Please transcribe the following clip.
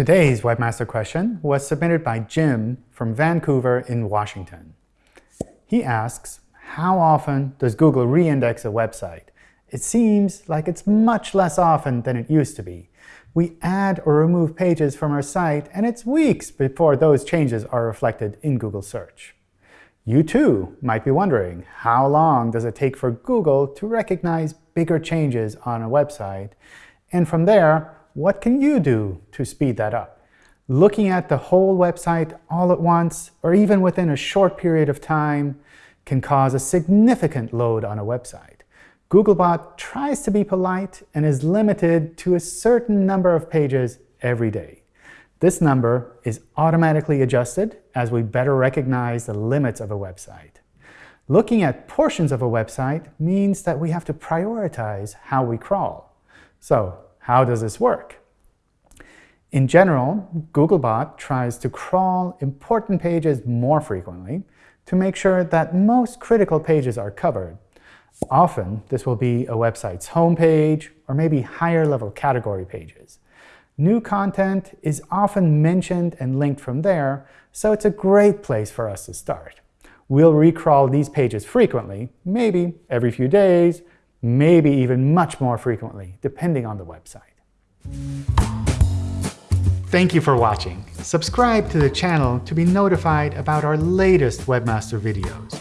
Today's Webmaster question was submitted by Jim from Vancouver in Washington. He asks, how often does Google reindex a website? It seems like it's much less often than it used to be. We add or remove pages from our site, and it's weeks before those changes are reflected in Google search. You too might be wondering, how long does it take for Google to recognize bigger changes on a website? And from there, what can you do to speed that up? Looking at the whole website all at once, or even within a short period of time, can cause a significant load on a website. Googlebot tries to be polite and is limited to a certain number of pages every day. This number is automatically adjusted as we better recognize the limits of a website. Looking at portions of a website means that we have to prioritize how we crawl. So how does this work? In general, Googlebot tries to crawl important pages more frequently to make sure that most critical pages are covered Often, this will be a website's homepage or maybe higher-level category pages. New content is often mentioned and linked from there, so it's a great place for us to start. We'll recrawl these pages frequently, maybe every few days, maybe even much more frequently, depending on the website. Thank you for watching. Subscribe to the channel to be notified about our latest Webmaster videos.